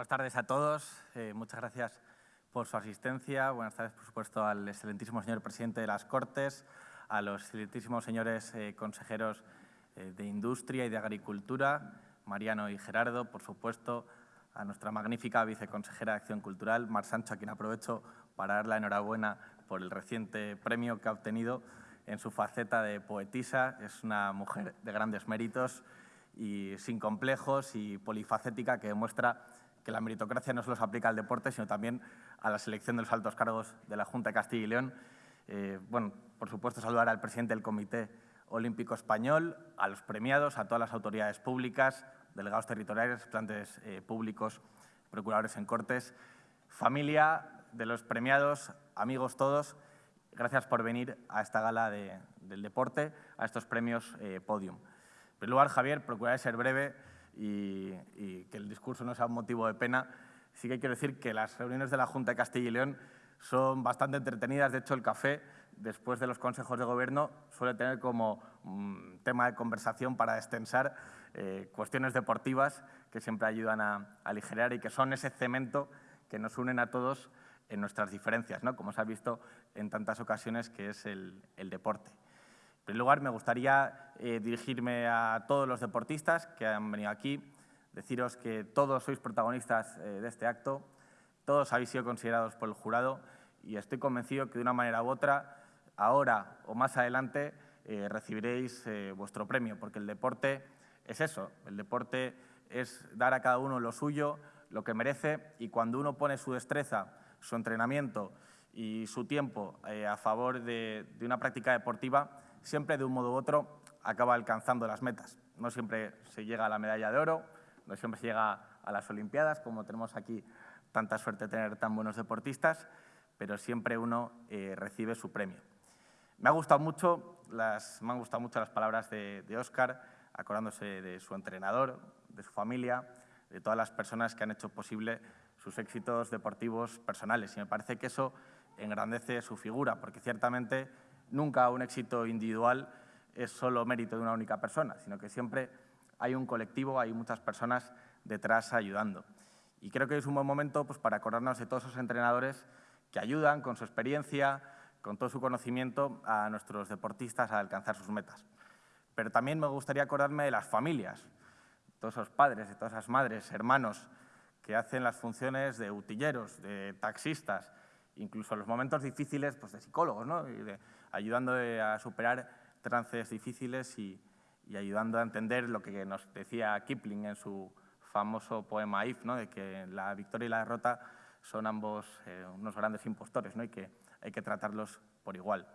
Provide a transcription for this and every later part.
buenas tardes a todos. Eh, muchas gracias por su asistencia. Buenas tardes, por supuesto, al excelentísimo señor presidente de las Cortes, a los excelentísimos señores eh, consejeros eh, de Industria y de Agricultura, Mariano y Gerardo, por supuesto, a nuestra magnífica viceconsejera de Acción Cultural, Mar Sancho, a quien aprovecho para dar la enhorabuena por el reciente premio que ha obtenido en su faceta de poetisa. Es una mujer de grandes méritos y sin complejos y polifacética que demuestra la meritocracia no solo se aplica al deporte, sino también a la selección de los altos cargos de la Junta de Castilla y León. Eh, bueno, por supuesto, saludar al presidente del Comité Olímpico Español, a los premiados, a todas las autoridades públicas, delegados territoriales, plantes eh, públicos, procuradores en Cortes, familia de los premiados, amigos todos, gracias por venir a esta gala del deporte, a estos premios eh, Podium. En primer lugar, Javier, procuraré ser breve y, que el discurso no sea un motivo de pena. Sí que quiero decir que las reuniones de la Junta de Castilla y León son bastante entretenidas. De hecho, el café, después de los consejos de gobierno, suele tener como tema de conversación para extensar eh, cuestiones deportivas que siempre ayudan a, aligerar y que son ese cemento que nos unen a todos en nuestras diferencias, ¿no? como se ha visto en tantas ocasiones, que es el deporte. En primer lugar, me gustaría eh, dirigirme a todos los deportistas que han venido aquí, deciros que todos sois protagonistas eh, de este acto, todos habéis sido considerados por el jurado y estoy convencido que de una manera u otra, ahora o más adelante, eh, recibiréis vuestro premio, porque el deporte es eso, el deporte es dar a cada uno lo suyo, lo que merece, y cuando uno pone su destreza, su entrenamiento y su tiempo a favor de, de una práctica deportiva, siempre de un modo u otro acaba alcanzando las metas. No siempre se llega a la medalla de oro, no siempre se llega a las Olimpiadas, como tenemos aquí tanta suerte de tener tan buenos deportistas, pero siempre uno eh, recibe su premio. Me, ha gustado mucho las, me han gustado mucho las palabras de, de Óscar, acordándose de su entrenador, de su familia, de todas las personas que han hecho posible sus éxitos deportivos personales. Y me parece que eso engrandece su figura, porque ciertamente nunca un éxito individual es solo mérito de una única persona, sino que siempre hay un colectivo, hay muchas personas detrás ayudando. Y creo que es un buen momento pues, para acordarnos de todos esos entrenadores que ayudan con su experiencia, con todo su conocimiento a nuestros deportistas a alcanzar sus metas. Pero también me gustaría acordarme de las familias, todos esos padres, de todas esas madres, hermanos que hacen las funciones de utilleros, de taxistas, incluso en los momentos difíciles pues, de psicólogos, ¿no? y de, ayudando a superar trances difíciles y, ayudando a entender lo que nos decía Kipling en su famoso poema If, ¿no? de que la victoria y la derrota son ambos eh, unos grandes impostores ¿no? y que hay que tratarlos por igual.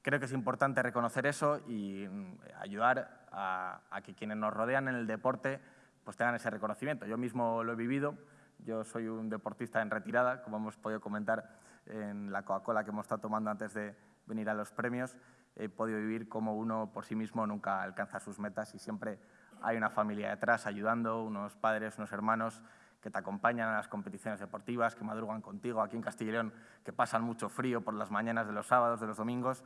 Creo que es importante reconocer eso y mm, ayudar a, a, que quienes nos rodean en el deporte pues tengan ese reconocimiento. Yo mismo lo he vivido, yo soy un deportista en retirada, como hemos podido comentar en la Coca-Cola que hemos estado tomando antes de, venir a los premios, he podido vivir como uno por sí mismo nunca alcanza sus metas y siempre hay una familia detrás ayudando, unos padres, unos hermanos que te acompañan a las competiciones deportivas, que madrugan contigo aquí en Castilla y León, que pasan mucho frío por las mañanas de los sábados, de los domingos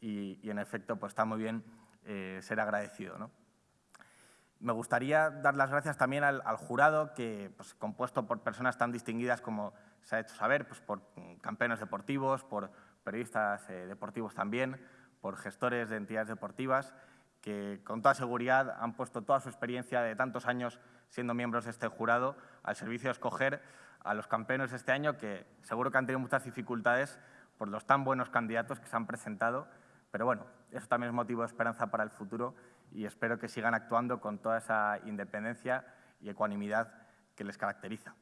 y, en efecto pues está muy bien eh, ser agradecido. ¿no? Me gustaría dar las gracias también al, jurado, que, pues, compuesto por personas tan distinguidas como se ha hecho saber, pues, por campeones deportivos, por periodistas eh, deportivos también, por gestores de entidades deportivas, que con toda seguridad han puesto toda su experiencia de tantos años siendo miembros de este jurado al servicio de escoger a los campeones este año, que seguro que han tenido muchas dificultades por los tan buenos candidatos que se han presentado, pero bueno, eso también es motivo de esperanza para el futuro y espero que sigan actuando con toda esa independencia y ecuanimidad que les caracteriza.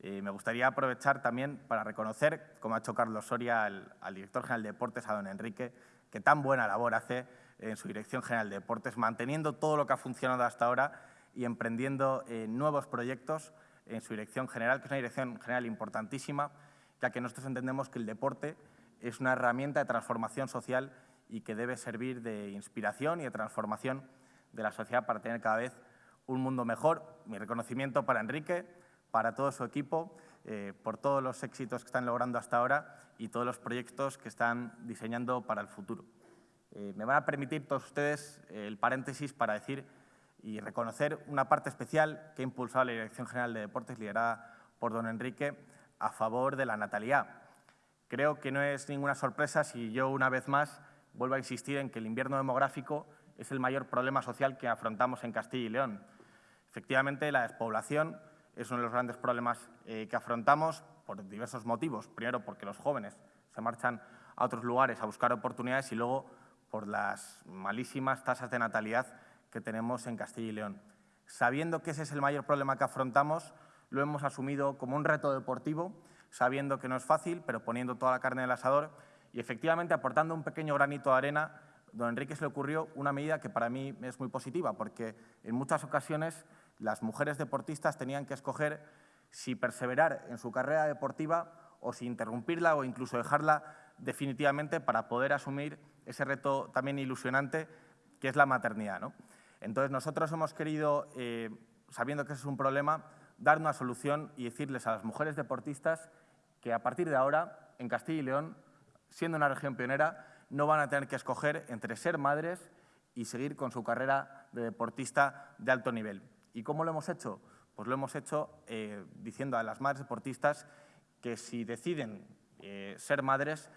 Eh, me gustaría aprovechar también para reconocer, como ha hecho Carlos Soria, al, director general de Deportes, a don Enrique, que tan buena labor hace en su dirección general de Deportes, manteniendo todo lo que ha funcionado hasta ahora y emprendiendo eh, nuevos proyectos en su dirección general, que es una dirección general importantísima, ya que nosotros entendemos que el deporte es una herramienta de transformación social y que debe servir de inspiración y de transformación de la sociedad para tener cada vez un mundo mejor. Mi reconocimiento para Enrique, para todo su equipo, eh, por todos los éxitos que están logrando hasta ahora y todos los proyectos que están diseñando para el futuro. Eh, me van a permitir todos ustedes eh, el paréntesis para decir y reconocer una parte especial que ha impulsado la Dirección General de Deportes, liderada por don Enrique, a favor de la natalidad. Creo que no es ninguna sorpresa si yo, una vez más, vuelvo a insistir en que el invierno demográfico es el mayor problema social que afrontamos en Castilla y León. Efectivamente, la despoblación es uno de los grandes problemas eh, que afrontamos por diversos motivos. Primero, porque los jóvenes se marchan a otros lugares a buscar oportunidades y luego por las malísimas tasas de natalidad que tenemos en Castilla y León. Sabiendo que ese es el mayor problema que afrontamos, lo hemos asumido como un reto deportivo, sabiendo que no es fácil, pero poniendo toda la carne en el asador y efectivamente aportando un pequeño granito de arena, don Enrique se le ocurrió una medida que para mí es muy positiva, porque en muchas ocasiones las mujeres deportistas tenían que escoger si perseverar en su carrera deportiva o si interrumpirla o incluso dejarla definitivamente para poder asumir ese reto también ilusionante que es la maternidad. ¿no? Entonces, nosotros hemos querido, eh, sabiendo que ese es un problema, dar una solución y decirles a las mujeres deportistas que a partir de ahora, en Castilla y León, siendo una región pionera, no van a tener que escoger entre ser madres y seguir con su carrera de deportista de alto nivel. ¿Y cómo lo hemos hecho? Pues lo hemos hecho eh, diciendo a las madres deportistas que si deciden eh, ser madres,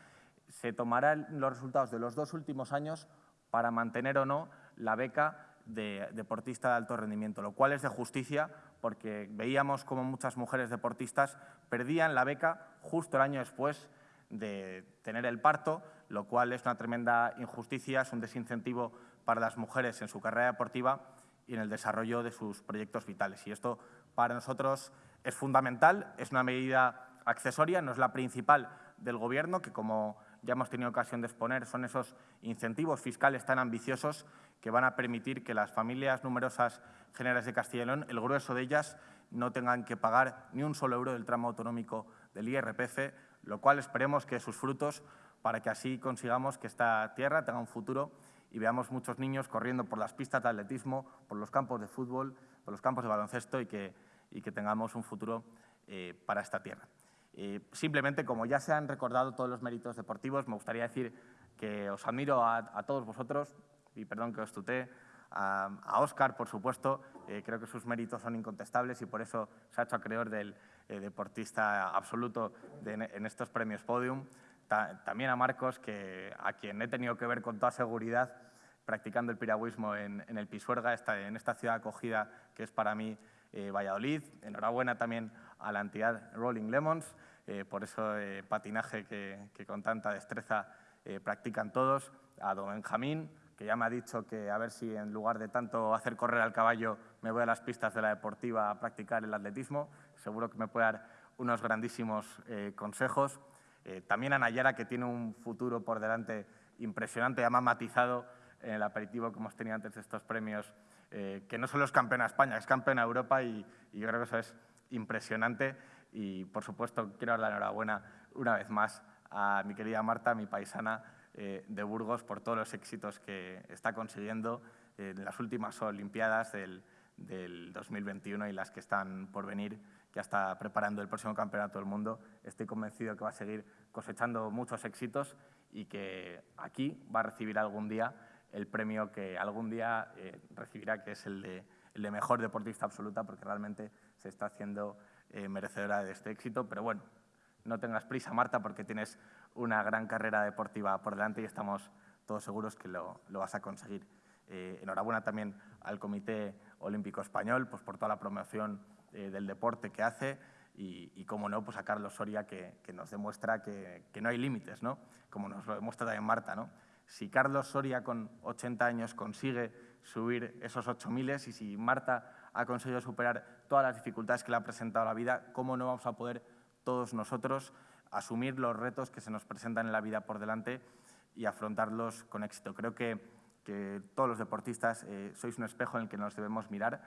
se tomarán los resultados de los dos últimos años para mantener o no la beca de deportista de alto rendimiento, lo cual es de justicia porque veíamos como muchas mujeres deportistas perdían la beca justo el año después de tener el parto, lo cual es una tremenda injusticia, es un desincentivo para las mujeres en su carrera deportiva y en el desarrollo de sus proyectos vitales. Y esto para nosotros es fundamental, es una medida accesoria, no es la principal del Gobierno, que como ya hemos tenido ocasión de exponer, son esos incentivos fiscales tan ambiciosos que van a permitir que las familias numerosas generales de Castilla y León, el grueso de ellas, no tengan que pagar ni un solo euro del tramo autonómico del IRPF, lo cual esperemos que sus frutos para que así consigamos que esta tierra tenga un futuro y veamos muchos niños corriendo por las pistas de atletismo, por los campos de fútbol, por los campos de baloncesto y que, y que tengamos un futuro eh, para esta tierra. Eh, simplemente, como ya se han recordado todos los méritos deportivos, me gustaría decir que os admiro a, todos vosotros, y perdón que os tuté, a, Óscar, por supuesto, eh, creo que sus méritos son incontestables y por eso se ha hecho acreedor del eh, deportista absoluto en estos premios Podium. También a Marcos, que, a quien he tenido que ver con toda seguridad practicando el piragüismo en, el Pisuerga, en esta ciudad acogida que es para mí Valladolid. Enhorabuena también a la entidad Rolling Lemons, eh, por eso eh, patinaje que, con tanta destreza eh, practican todos, a don Benjamín, que ya me ha dicho que a ver si en lugar de tanto hacer correr al caballo me voy a las pistas de la deportiva a practicar el atletismo, seguro que me puede dar unos grandísimos consejos. También a Nayara, que tiene un futuro por delante impresionante, ha matizado en el aperitivo que hemos tenido antes de estos premios, que no solo es campeona España, es campeona Europa y, y yo creo que eso es impresionante y, por supuesto, quiero dar la enhorabuena una vez más a mi querida Marta, mi paisana eh, de Burgos, por todos los éxitos que está consiguiendo en las últimas Olimpiadas del, 2021 y las que están por venir, que está preparando el próximo Campeonato del Mundo. Estoy convencido que va a seguir cosechando muchos éxitos y que aquí va a recibir algún día el premio que algún día eh, recibirá, que es el de, el de mejor deportista absoluta, porque realmente se está haciendo eh, merecedora de este éxito. Pero bueno, no tengas prisa, Marta, porque tienes una gran carrera deportiva por delante y estamos todos seguros que lo, vas a conseguir. Eh, enhorabuena también al Comité Olímpico Español pues, por toda la promoción eh, del deporte que hace y, y, como no, pues a Carlos Soria que, nos demuestra que, que, no hay límites, ¿no? como nos lo demuestra también Marta. ¿no? Si Carlos Soria con 80 años consigue subir esos 8.000 y si Marta ha conseguido superar todas las dificultades que le ha presentado la vida, ¿cómo no vamos a poder todos nosotros asumir los retos que se nos presentan en la vida por delante y afrontarlos con éxito? Creo que, todos los deportistas eh, sois un espejo en el que nos debemos mirar,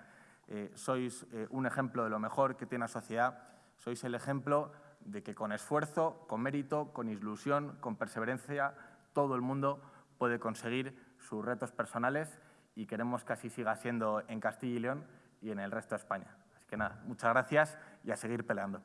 eh, sois eh, un ejemplo de lo mejor que tiene la sociedad, sois el ejemplo de que con esfuerzo, con mérito, con ilusión, con perseverancia, todo el mundo puede conseguir sus retos personales y queremos que así siga siendo en Castilla y León y en el resto de España. Así que nada, muchas gracias y a seguir peleando.